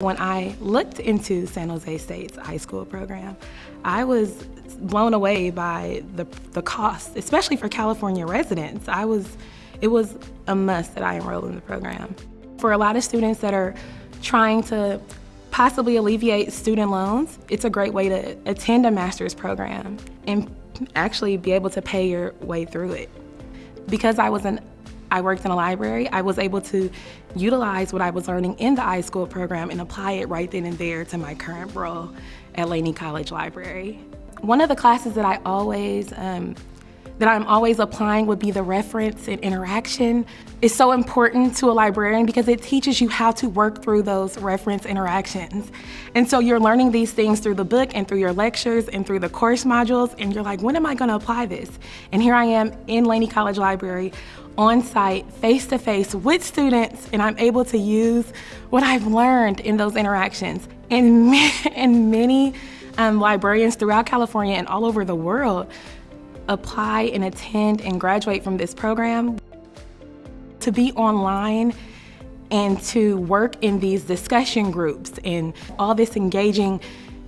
When I looked into San Jose State's iSchool program, I was blown away by the, the cost, especially for California residents. I was, it was a must that I enroll in the program. For a lot of students that are trying to possibly alleviate student loans, it's a great way to attend a master's program and actually be able to pay your way through it. Because I was an I worked in a library, I was able to utilize what I was learning in the iSchool program and apply it right then and there to my current role at Laney College Library. One of the classes that I always um, that I'm always applying would be the reference and interaction. It's so important to a librarian because it teaches you how to work through those reference interactions. And so you're learning these things through the book and through your lectures and through the course modules and you're like, when am I gonna apply this? And here I am in Laney College Library on site, face to face with students, and I'm able to use what I've learned in those interactions. And, and many um, librarians throughout California and all over the world apply and attend and graduate from this program. To be online and to work in these discussion groups and all this engaging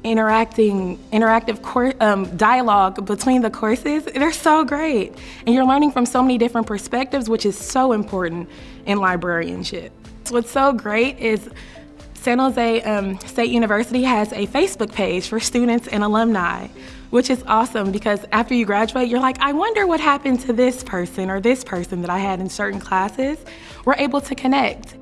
interacting, interactive um, dialogue between the courses, they're so great. And you're learning from so many different perspectives, which is so important in librarianship. What's so great is San Jose um, State University has a Facebook page for students and alumni, which is awesome because after you graduate, you're like, I wonder what happened to this person or this person that I had in certain classes. We're able to connect.